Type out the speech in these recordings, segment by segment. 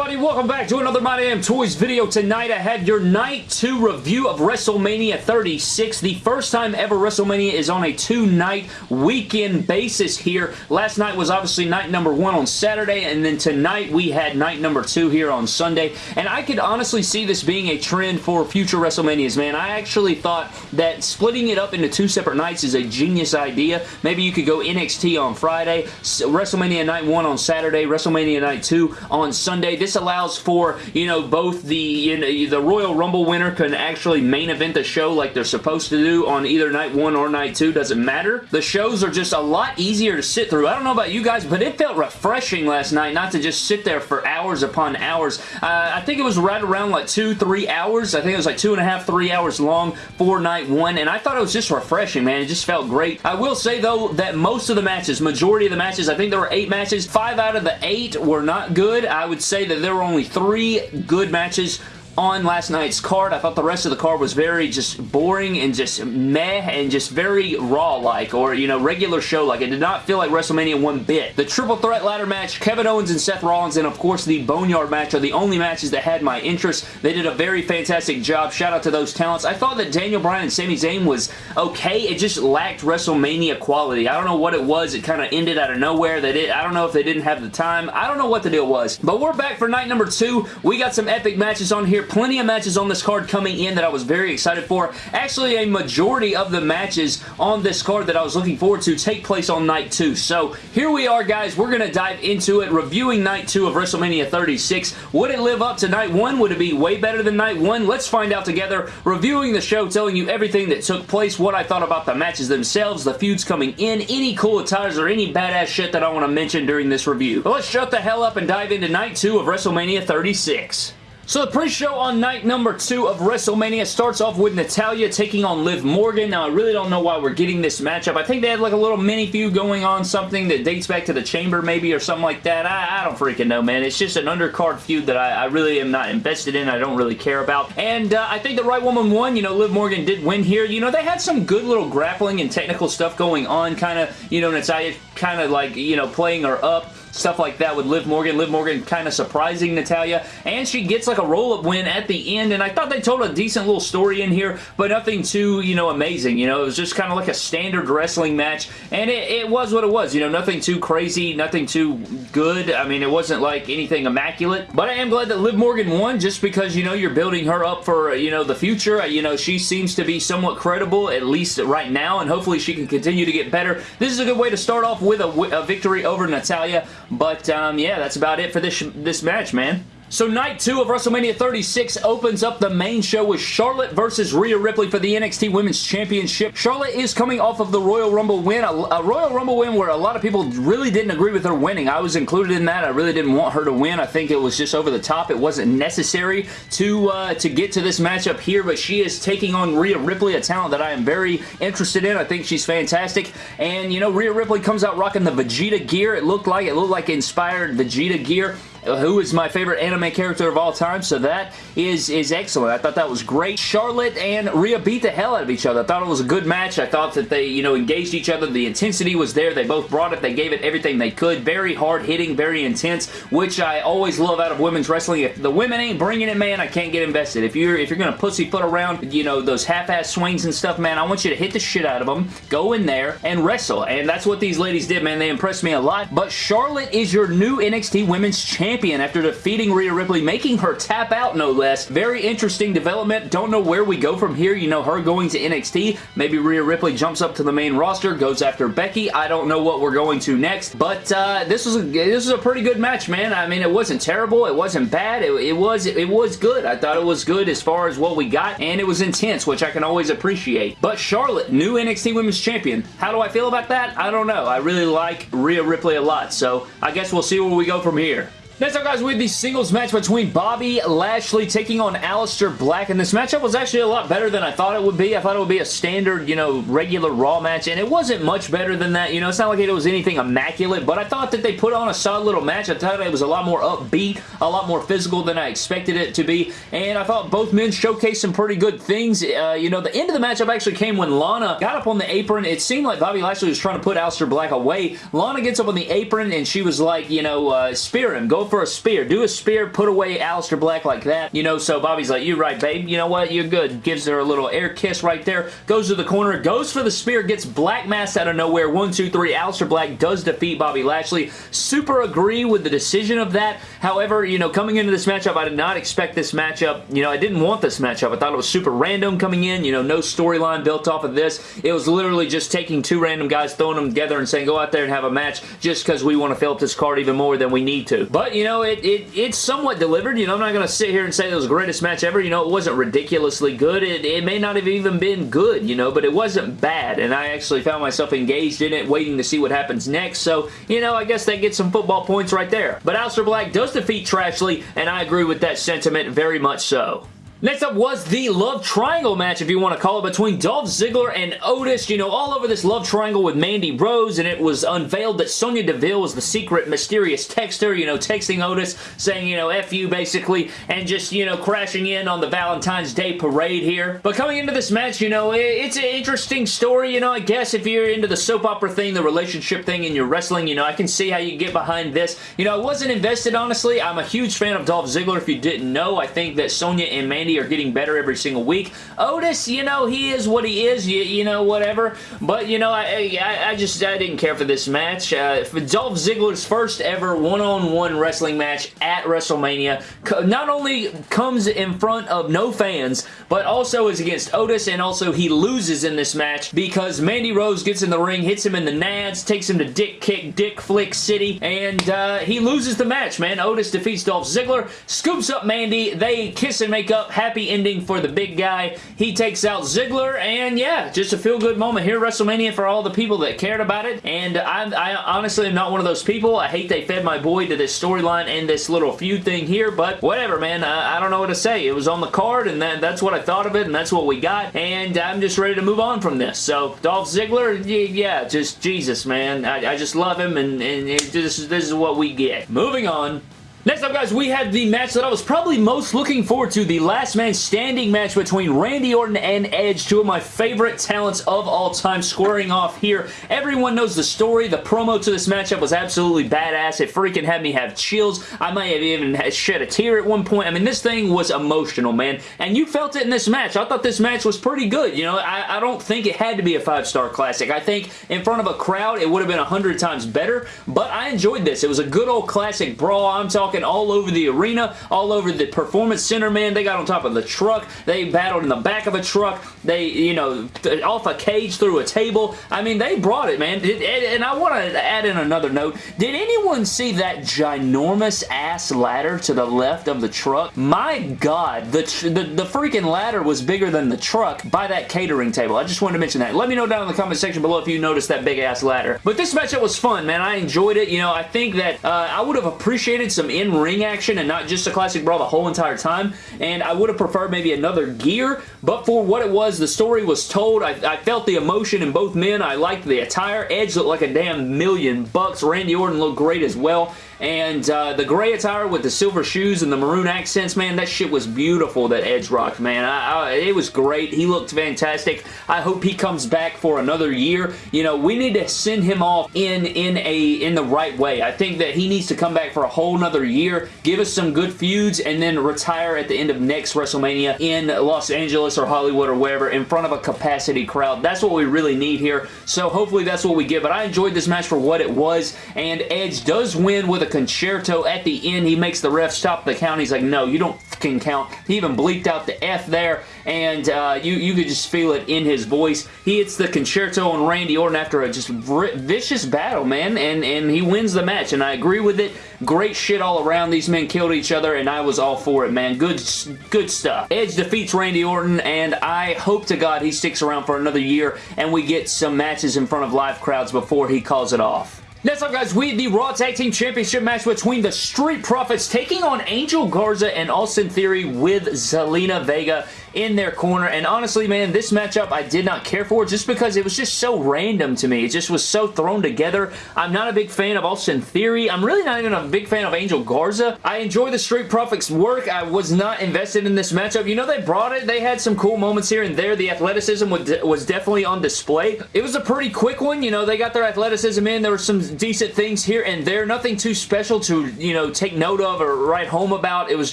everybody? Welcome back to another My Damn Toys video. Tonight I had your Night 2 review of WrestleMania 36. The first time ever WrestleMania is on a two-night weekend basis here. Last night was obviously night number one on Saturday, and then tonight we had night number two here on Sunday. And I could honestly see this being a trend for future WrestleManias, man. I actually thought that splitting it up into two separate nights is a genius idea. Maybe you could go NXT on Friday, WrestleMania Night 1 on Saturday, WrestleMania Night 2 on Sunday. This allows for, you know, both the, you know, the Royal Rumble winner can actually main event the show like they're supposed to do on either night one or night two. Doesn't matter. The shows are just a lot easier to sit through. I don't know about you guys, but it felt refreshing last night not to just sit there for hours upon hours. Uh, I think it was right around like two, three hours. I think it was like two and a half, three hours long for night one, and I thought it was just refreshing, man. It just felt great. I will say, though, that most of the matches, majority of the matches, I think there were eight matches. Five out of the eight were not good. I would say that there were only three good matches on last night's card. I thought the rest of the card was very just boring and just meh and just very raw-like or, you know, regular show-like. It did not feel like WrestleMania one bit. The triple threat ladder match, Kevin Owens and Seth Rollins, and of course the Boneyard match are the only matches that had my interest. They did a very fantastic job. Shout out to those talents. I thought that Daniel Bryan and Sami Zayn was okay. It just lacked WrestleMania quality. I don't know what it was. It kind of ended out of nowhere. They did. I don't know if they didn't have the time. I don't know what the deal was. But we're back for night number two. We got some epic matches on here plenty of matches on this card coming in that I was very excited for. Actually, a majority of the matches on this card that I was looking forward to take place on night two. So here we are, guys. We're going to dive into it, reviewing night two of WrestleMania 36. Would it live up to night one? Would it be way better than night one? Let's find out together. Reviewing the show, telling you everything that took place, what I thought about the matches themselves, the feuds coming in, any cool attires, or any badass shit that I want to mention during this review. But let's shut the hell up and dive into night two of WrestleMania 36. So the pre-show on night number two of WrestleMania starts off with Natalya taking on Liv Morgan. Now, I really don't know why we're getting this matchup. I think they had like a little mini feud going on, something that dates back to the Chamber maybe or something like that. I, I don't freaking know, man. It's just an undercard feud that I, I, really am not invested in. I don't really care about. And uh, I think the right woman won. You know, Liv Morgan did win here. You know, they had some good little grappling and technical stuff going on. Kind of, you know, Natalya kind of like, you know, playing her up stuff like that with Liv Morgan. Liv Morgan kind of surprising Natalya, and she gets like a roll-up win at the end, and I thought they told a decent little story in here, but nothing too, you know, amazing. You know, it was just kind of like a standard wrestling match, and it, it, was what it was. You know, nothing too crazy, nothing too good. I mean, it wasn't like anything immaculate, but I am glad that Liv Morgan won just because, you know, you're building her up for, you know, the future. You know, she seems to be somewhat credible, at least right now, and hopefully she can continue to get better. This is a good way to start off with a, a victory over Natalya. But um, yeah, that's about it for this, this match, man. So night two of WrestleMania 36 opens up the main show with Charlotte versus Rhea Ripley for the NXT Women's Championship. Charlotte is coming off of the Royal Rumble win, a, a, Royal Rumble win where a lot of people really didn't agree with her winning. I was included in that. I really didn't want her to win. I think it was just over the top. It wasn't necessary to, uh, to get to this matchup here, but she is taking on Rhea Ripley, a talent that I am very interested in. I think she's fantastic. And, you know, Rhea Ripley comes out rocking the Vegeta gear. It looked like, it looked like inspired Vegeta gear Uh, who is my favorite anime character of all time, so that is, is excellent. I thought that was great. Charlotte and Rhea beat the hell out of each other. I thought it was a good match. I thought that they, you know, engaged each other. The intensity was there. They both brought it. They gave it everything they could. Very hard-hitting, very intense, which I always love out of women's wrestling. If the women ain't bringing it, man, I can't get invested. If you're if you're going to pussyfoot around, you know, those half-ass swings and stuff, man, I want you to hit the shit out of them, go in there, and wrestle. And that's what these ladies did, man. They impressed me a lot. But Charlotte is your new NXT Women's Champion champion after defeating Rhea Ripley, making her tap out no less. Very interesting development. Don't know where we go from here. You know, her going to NXT. Maybe Rhea Ripley jumps up to the main roster, goes after Becky. I don't know what we're going to next, but uh, this was a this was a pretty good match, man. I mean, it wasn't terrible. It wasn't bad. It, it was it was good. I thought it was good as far as what we got, and it was intense, which I can always appreciate. But Charlotte, new NXT Women's Champion. How do I feel about that? I don't know. I really like Rhea Ripley a lot, so I guess we'll see where we go from here. Next up, guys, we have the singles match between Bobby Lashley taking on Aleister Black, and this matchup was actually a lot better than I thought it would be. I thought it would be a standard, you know, regular Raw match, and it wasn't much better than that. You know, it's not like it was anything immaculate, but I thought that they put on a solid little match. I thought it was a lot more upbeat, a lot more physical than I expected it to be, and I thought both men showcased some pretty good things. Uh, you know, the end of the matchup actually came when Lana got up on the apron. It seemed like Bobby Lashley was trying to put Aleister Black away. Lana gets up on the apron, and she was like, you know, uh, spear him, go for a spear. Do a spear, put away Aleister Black like that. You know, so Bobby's like, you're right, babe. You know what? You're good. Gives her a little air kiss right there. Goes to the corner, goes for the spear, gets Black Mass out of nowhere. One, two, three. Aleister Black does defeat Bobby Lashley. Super agree with the decision of that. However, you know, coming into this matchup, I did not expect this matchup. You know, I didn't want this matchup. I thought it was super random coming in. You know, no storyline built off of this. It was literally just taking two random guys, throwing them together and saying, go out there and have a match just because we want to fill up this card even more than we need to. But, you know, it, it it's somewhat delivered. You know, I'm not going to sit here and say it was the greatest match ever. You know, it wasn't ridiculously good. It, it may not have even been good, you know, but it wasn't bad. And I actually found myself engaged in it, waiting to see what happens next. So, you know, I guess they get some football points right there. But Aleister Black does defeat Trashley, and I agree with that sentiment very much so. Next up was the Love Triangle match, if you want to call it, between Dolph Ziggler and Otis. You know, all over this Love Triangle with Mandy Rose, and it was unveiled that Sonya Deville was the secret mysterious texter, you know, texting Otis, saying, you know, F you, basically, and just, you know, crashing in on the Valentine's Day parade here. But coming into this match, you know, it's an interesting story, you know, I guess if you're into the soap opera thing, the relationship thing, and you're wrestling, you know, I can see how you get behind this. You know, I wasn't invested, honestly. I'm a huge fan of Dolph Ziggler, if you didn't know. I think that Sonya and Mandy are getting better every single week. Otis, you know, he is what he is, you, you know, whatever. But, you know, I, I, I just I didn't care for this match. Uh, Dolph Ziggler's first ever one-on-one -on -one wrestling match at WrestleMania not only comes in front of no fans, but also is against Otis, and also he loses in this match because Mandy Rose gets in the ring, hits him in the nads, takes him to Dick Kick, Dick Flick City, and uh, he loses the match, man. Otis defeats Dolph Ziggler, scoops up Mandy, they kiss and make up, happy ending for the big guy. He takes out Ziggler, and yeah, just a feel-good moment here WrestleMania for all the people that cared about it, and I, I honestly am not one of those people. I hate they fed my boy to this storyline and this little feud thing here, but whatever, man. I, I, don't know what to say. It was on the card, and that, that's what I thought of it, and that's what we got, and I'm just ready to move on from this. So, Dolph Ziggler, yeah, just Jesus, man. I, I just love him, and, and this, this is what we get. Moving on Next up, guys, we had the match that I was probably most looking forward to, the last man standing match between Randy Orton and Edge, two of my favorite talents of all time, squaring off here. Everyone knows the story. The promo to this matchup was absolutely badass. It freaking had me have chills. I might have even shed a tear at one point. I mean, this thing was emotional, man, and you felt it in this match. I thought this match was pretty good. You know, I, I don't think it had to be a five-star classic. I think in front of a crowd, it would have been a hundred times better, but I enjoyed this. It was a good old classic brawl. I'm talking talking all over the arena, all over the Performance Center, man. They got on top of the truck. They battled in the back of a truck. They, you know, off a cage through a table. I mean, they brought it, man. And I want to add in another note. Did anyone see that ginormous ass ladder to the left of the truck? My God, the, the, the freaking ladder was bigger than the truck by that catering table. I just wanted to mention that. Let me know down in the comment section below if you noticed that big ass ladder. But this matchup was fun, man. I enjoyed it. You know, I think that uh, I would have appreciated some in-ring action and not just a classic brawl the whole entire time. And I would have preferred maybe another gear, but for what it was, the story was told. I, I felt the emotion in both men. I liked the attire. Edge looked like a damn million bucks. Randy Orton looked great as well. And uh, the gray attire with the silver shoes and the maroon accents, man, that shit was beautiful that Edge rocked, man. I, I, it was great. He looked fantastic. I hope he comes back for another year. You know, we need to send him off in, in, a, in the right way. I think that he needs to come back for a whole nother year, give us some good feuds, and then retire at the end of next WrestleMania in Los Angeles or Hollywood or wherever in front of a capacity crowd. That's what we really need here. So hopefully that's what we get. But I enjoyed this match for what it was, and Edge does win with a Con-Chair-To at the end. He makes the ref stop the count. He's like, no, you don't fucking count. He even bleeped out the F there, and uh, you, you could just feel it in his voice. He hits the Con-Chair-To on Randy Orton after a just vicious battle, man, and, and he wins the match, and I agree with it. Great shit all around. These men killed each other, and I was all for it, man. Good, good stuff. Edge defeats Randy Orton, and I hope to God he sticks around for another year, and we get some matches in front of live crowds before he calls it off. Next up, guys, we have the Raw Tag Team Championship match between the Street Profits taking on Angel Garza and Austin Theory with Zelina Vega in their corner. And honestly, man, this matchup I did not care for just because it was just so random to me. It just was so thrown together. I'm not a big fan of Austin Theory. I'm really not even a big fan of Angel Garza. I enjoy the Street Profits work. I was not invested in this matchup. You know, they brought it. They had some cool moments here and there. The athleticism was definitely on display. It was a pretty quick one. You know, they got their athleticism in. There were some decent things here and there. Nothing too special to, you know, take note of or write home about. It was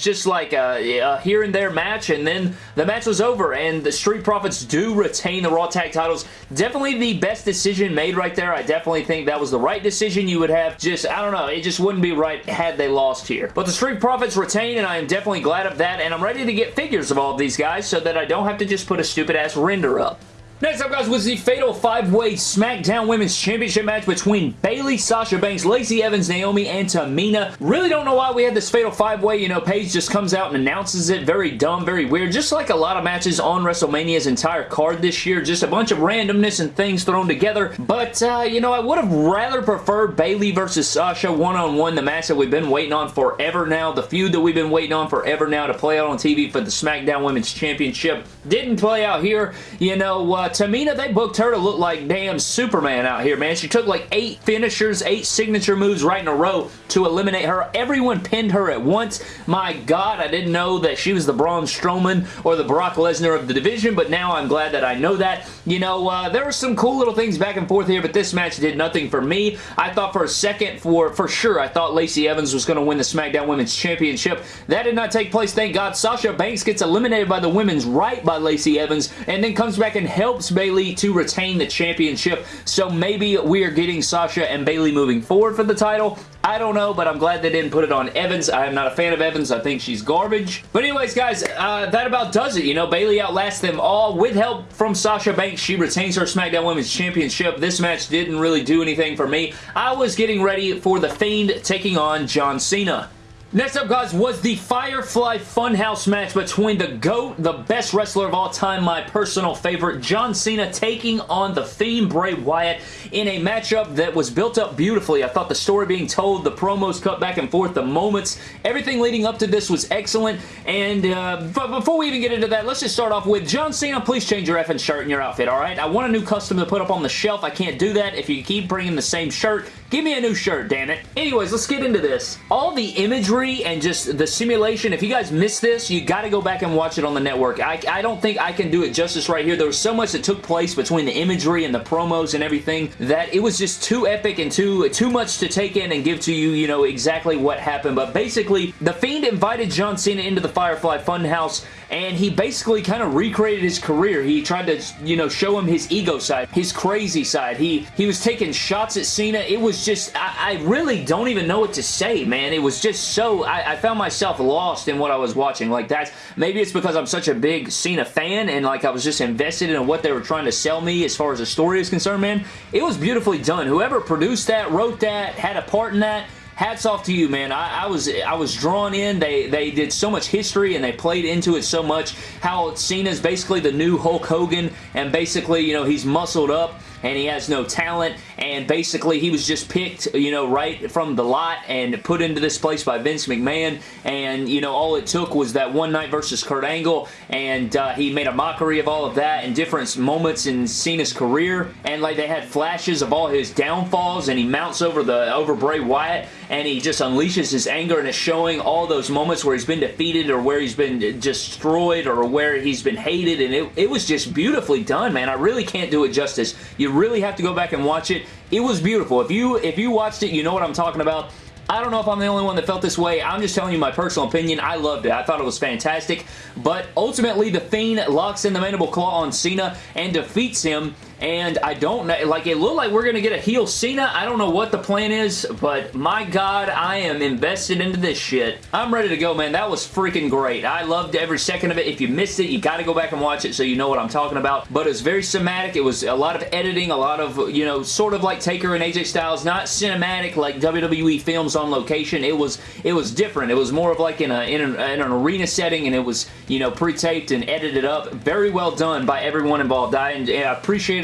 just like a, a here and there match, and then the match was over, and the Street Profits do retain the Raw Tag titles. Definitely the best decision made right there. I definitely think that was the right decision you would have. Just, I don't know, it just wouldn't be right had they lost here. But the Street Profits retain, and I am definitely glad of that, and I'm ready to get figures of all of these guys so that I don't have to just put a stupid-ass render up. Next up, guys, was the Fatal 5-Way SmackDown Women's Championship match between Bayley, Sasha Banks, Lacey Evans, Naomi, and Tamina. Really don't know why we had this Fatal 5-Way. You know, Paige just comes out and announces it. Very dumb, very weird. Just like a lot of matches on WrestleMania's entire card this year. Just a bunch of randomness and things thrown together. But, uh, you know, I would have rather preferred Bayley versus Sasha one-on-one, -on -one, the match that we've been waiting on forever now. The feud that we've been waiting on forever now to play out on TV for the SmackDown Women's Championship. Didn't play out here. You know, uh, Tamina, they booked her to look like damn Superman out here, man. She took like eight finishers, eight signature moves right in a row to eliminate her. Everyone pinned her at once. My God, I didn't know that she was the Braun Strowman or the Brock Lesnar of the division, but now I'm glad that I know that. You know, uh, there were some cool little things back and forth here, but this match did nothing for me. I thought for a second, for, for sure, I thought Lacey Evans was going to win the SmackDown Women's Championship. That did not take place, thank God. Sasha Banks gets eliminated by the women's right by Lacey Evans, and then comes back and helps Bayley to retain the championship. So maybe we are getting Sasha and Bayley moving forward for the title. I don't know, but I'm glad they didn't put it on Evans. I am not a fan of Evans. I think she's garbage. But anyways, guys, uh, that about does it. You know, Bayley outlasts them all with help from Sasha Banks. She retains her SmackDown Women's Championship. This match didn't really do anything for me. I was getting ready for The Fiend taking on John Cena. Next up, guys, was the Firefly Funhouse match between the GOAT, the best wrestler of all time, my personal favorite, John Cena, taking on The Fiend Bray Wyatt in a matchup that was built up beautifully. I thought the story being told, the promos cut back and forth, the moments, everything leading up to this was excellent. And uh, before we even get into that, let's just start off with John Cena, please change your effing shirt and your outfit, alright? I want a new custom to put up on the shelf. I can't do that. If you keep bringing the same shirt, give me a new shirt, damn it. Anyways, let's get into this. All the imagery and just the simulation. If you guys missed this, you got to go back and watch it on the network. I, I don't think I can do it justice right here. There was so much that took place between the imagery and the promos and everything that it was just too epic and too, too much to take in and give to you, you know, exactly what happened. But basically, The Fiend invited John Cena into the Firefly Funhouse and he basically kind of recreated his career. He tried to, you know, show him his ego side, his crazy side. He he was taking shots at Cena. It was just, I, I really don't even know what to say, man. It was just so, I, I, found myself lost in what I was watching. Like that, maybe it's because I'm such a big Cena fan and like I was just invested in what they were trying to sell me as far as the story is concerned, man. It was beautifully done. Whoever produced that, wrote that, had a part in that, hats off to you, man. I, I, was I was drawn in. They they did so much history and they played into it so much. How Cena's basically the new Hulk Hogan and basically, you know, he's muscled up and he has no talent and basically he was just picked you know right from the lot and put into this place by Vince McMahon. And you know all it took was that one night versus Kurt Angle. And uh, he made a mockery of all of that in different moments in Cena's career. And like they had flashes of all his downfalls. And he mounts over the over Bray Wyatt. And he just unleashes his anger. And is showing all those moments where he's been defeated or where he's been destroyed or where he's been hated. And it, it was just beautifully done man. I really can't do it justice. You really have to go back and watch it. It was beautiful. If you if you watched it, you know what I'm talking about. I don't know if I'm the only one that felt this way. I'm just telling you my personal opinion. I loved it. I thought it was fantastic. But ultimately, The Fiend locks in the Mandible Claw on Cena and defeats him and I don't know, like it looked like we're going to get a heel Cena. I don't know what the plan is, but my God, I am invested into this shit. I'm ready to go, man. That was freaking great. I loved every second of it. If you missed it, you got to go back and watch it so you know what I'm talking about, but it was very cinematic. It was a lot of editing, a lot of, you know, sort of like Taker and AJ Styles, not cinematic like WWE films on location. It was, it was different. It was more of like in, a, in, an, in an arena setting, and it was, you know, pre-taped and edited up. Very well done by everyone involved. I, I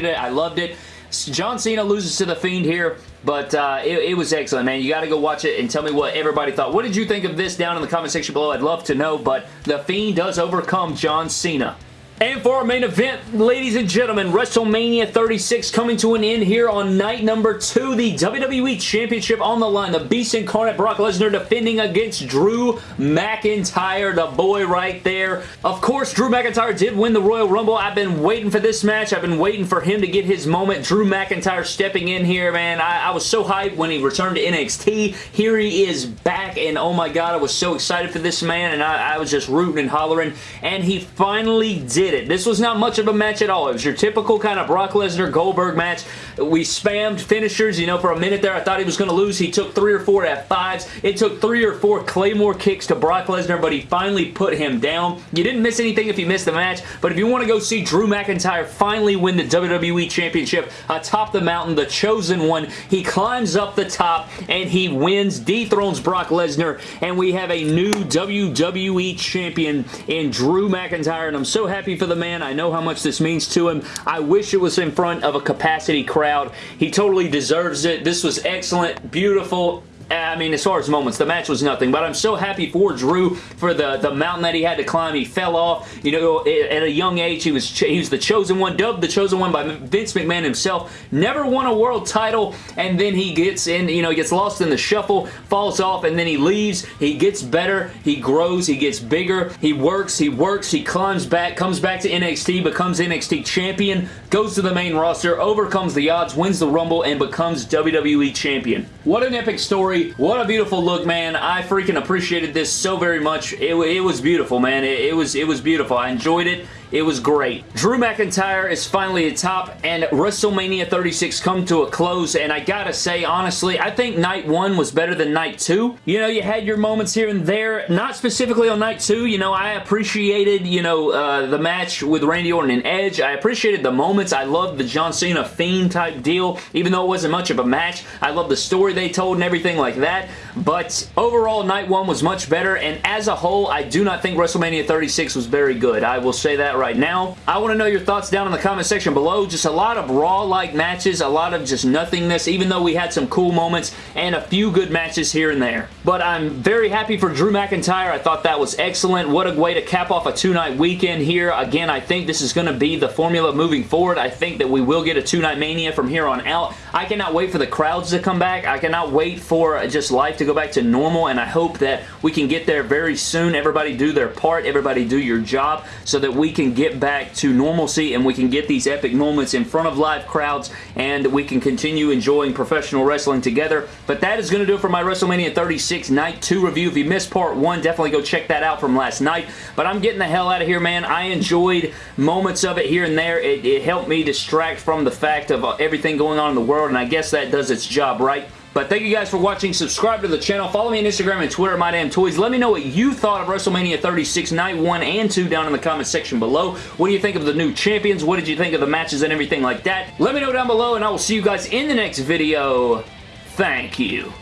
appreciated it. I loved it. John Cena loses to The Fiend here, but uh, it, it, was excellent, man. You got to go watch it and tell me what everybody thought. What did you think of this down in the comment section below? I'd love to know, but The Fiend does overcome John Cena. And for our main event, ladies and gentlemen, WrestleMania 36 coming to an end here on night number two. The WWE Championship on the line. The Beast Incarnate Brock Lesnar defending against Drew McIntyre, the boy right there. Of course, Drew McIntyre did win the Royal Rumble. I've been waiting for this match. I've been waiting for him to get his moment. Drew McIntyre stepping in here, man. I, I was so hyped when he returned to NXT. Here he is back, and oh my god, I was so excited for this man, and I, I was just rooting and hollering, and he finally did did it. This was not much of a match at all. It was your typical kind of Brock Lesnar Goldberg match. We spammed finishers, you know, for a minute there. I thought he was going to lose. He took three or four F5s. It took three or four Claymore kicks to Brock Lesnar, but he finally put him down. You didn't miss anything if you missed the match, but if you want to go see Drew McIntyre finally win the WWE Championship atop the mountain, the chosen one, he climbs up the top and he wins, dethrones Brock Lesnar, and we have a new WWE Champion in Drew McIntyre, and I'm so happy for the man. I know how much this means to him. I wish it was in front of a capacity crowd. He totally deserves it. This was excellent, beautiful, I mean, as far as moments, the match was nothing, but I'm so happy for Drew for the, the mountain that he had to climb. He fell off, you know, at a young age. He was he was the chosen one, dubbed the chosen one by Vince McMahon himself. Never won a world title, and then he gets in, you know, he gets lost in the shuffle, falls off, and then he leaves. He gets better, he grows, he gets bigger, he works, he works, he climbs back, comes back to NXT, becomes NXT champion, goes to the main roster, overcomes the odds, wins the Rumble, and becomes WWE champion. What an epic story story. What a beautiful look, man. I freaking appreciated this so very much. It, it was beautiful, man. It, it, was, it was beautiful. I enjoyed it. It was great. Drew McIntyre is finally at top and WrestleMania 36 come to a close and I gotta say, honestly, I think night one was better than night two. You know, you had your moments here and there, not specifically on night two. You know, I appreciated, you know, uh, the match with Randy Orton and Edge. I appreciated the moments. I loved the John Cena Fiend type deal, even though it wasn't much of a match. I loved the story they told and everything like that. But overall, night one was much better and as a whole, I do not think WrestleMania 36 was very good. I will say that right right now. I want to know your thoughts down in the comment section below. Just a lot of Raw-like matches, a lot of just nothingness, even though we had some cool moments and a few good matches here and there. But I'm very happy for Drew McIntyre. I thought that was excellent. What a way to cap off a two-night weekend here. Again, I think this is going to be the formula moving forward. I think that we will get a two-night Mania from here on out. I cannot wait for the crowds to come back. I cannot wait for just life to go back to normal, and I hope that we can get there very soon. Everybody do their part. Everybody do your job so that we can get back to normalcy and we can get these epic moments in front of live crowds and we can continue enjoying professional wrestling together. But that is going to do it for my WrestleMania 36 Night 2 review. If you missed part 1, definitely go check that out from last night. But I'm getting the hell out of here, man. I enjoyed moments of it here and there. It, it helped me distract from the fact of uh, everything going on in the world, and I guess that does its job, right? But thank you guys for watching. Subscribe to the channel. Follow me on Instagram and Twitter, MyDamnToys. Let me know what you thought of WrestleMania 36 Night 1 and 2 down in the comment section below. What do you think of the new champions? What did you think of the matches and everything like that? Let me know down below, and I will see you guys in the next video. Thank you.